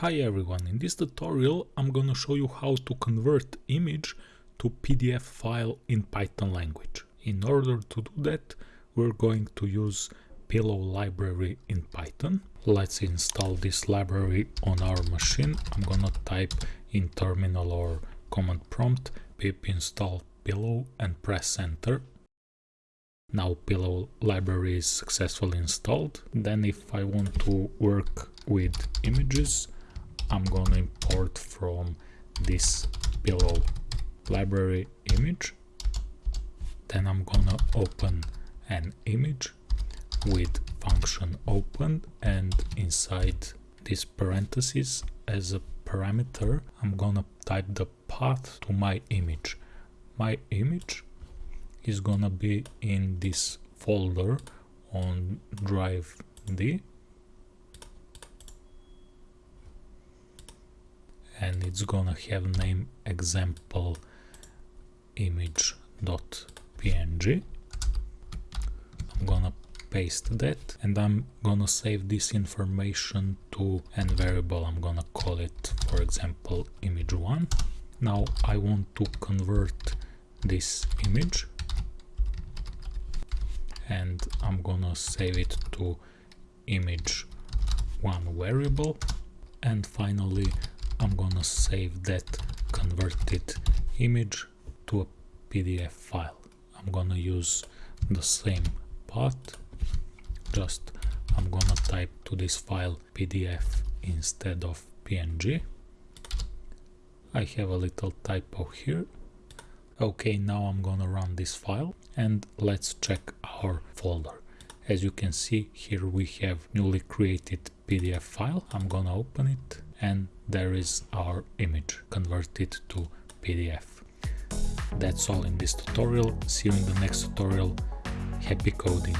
Hi everyone, in this tutorial I'm gonna show you how to convert image to PDF file in Python language. In order to do that we're going to use Pillow library in Python. Let's install this library on our machine. I'm gonna type in terminal or command prompt pip install pillow and press enter. Now pillow library is successfully installed. Then if I want to work with images I'm gonna import from this pillow library image. Then I'm gonna open an image with function open and inside this parenthesis as a parameter I'm gonna type the path to my image. My image is gonna be in this folder on drive D and it's gonna have name example image.png I'm gonna paste that and I'm gonna save this information to an variable. I'm gonna call it for example image1 now I want to convert this image and I'm gonna save it to image1 variable. And finally I'm gonna save that converted image to a PDF file. I'm gonna use the same path, just I'm gonna type to this file PDF instead of PNG. I have a little typo here. Okay, now I'm gonna run this file and let's check our folder. As you can see here we have newly created PDF file. I'm gonna open it and there is our image converted to PDF. That's all in this tutorial. See you in the next tutorial. Happy coding!